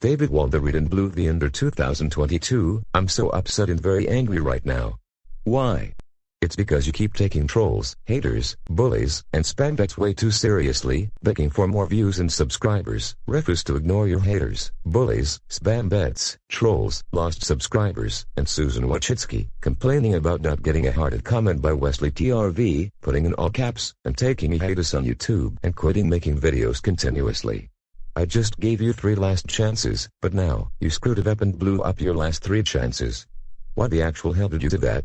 David won and blue the under 2022, I'm so upset and very angry right now. Why? It's because you keep taking trolls, haters, bullies, and bots way too seriously, begging for more views and subscribers, refuse to ignore your haters, bullies, spam bots, trolls, lost subscribers, and Susan Wojcicki, complaining about not getting a hearted comment by Wesley TRV, putting in all caps, and taking a hiatus on YouTube and quitting making videos continuously. I just gave you three last chances, but now, you screwed it up and blew up your last three chances. Why the actual hell did you do that?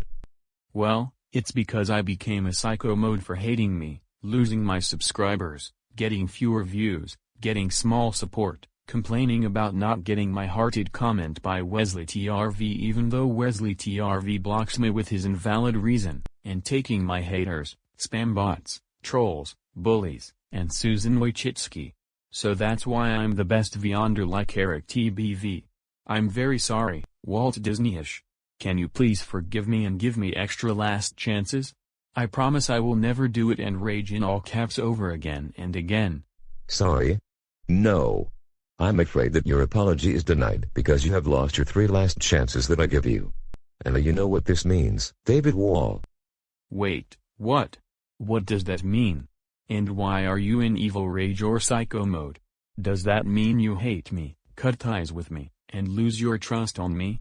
Well, it's because I became a psycho mode for hating me, losing my subscribers, getting fewer views, getting small support, complaining about not getting my hearted comment by Wesley TRV even though Wesley TRV blocks me with his invalid reason, and taking my haters, spam bots, trolls, bullies, and Susan Wojcicki. So that's why I'm the best Vyonder like Eric TBV. I'm very sorry, Walt Disneyish. Can you please forgive me and give me extra last chances? I promise I will never do it and rage in all caps over again and again. Sorry? No. I'm afraid that your apology is denied because you have lost your three last chances that I give you. And you know what this means, David Wall. Wait, what? What does that mean? And why are you in evil rage or psycho mode? Does that mean you hate me, cut ties with me, and lose your trust on me?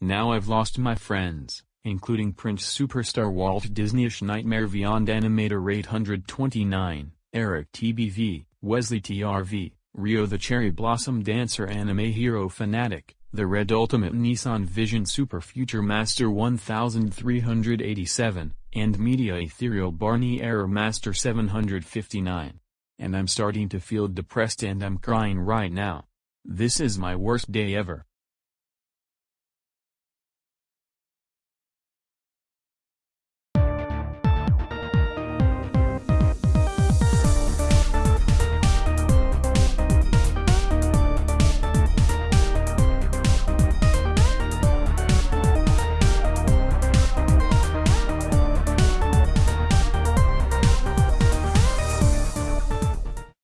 Now I've lost my friends, including Prince Superstar Walt Disneyish Nightmare Vyond Animator 829, Eric TBV, Wesley TRV, Rio the Cherry Blossom Dancer Anime Hero Fanatic, The Red Ultimate Nissan Vision Super Future Master 1387, and Media Ethereal Barney Error Master 759. And I'm starting to feel depressed and I'm crying right now. This is my worst day ever.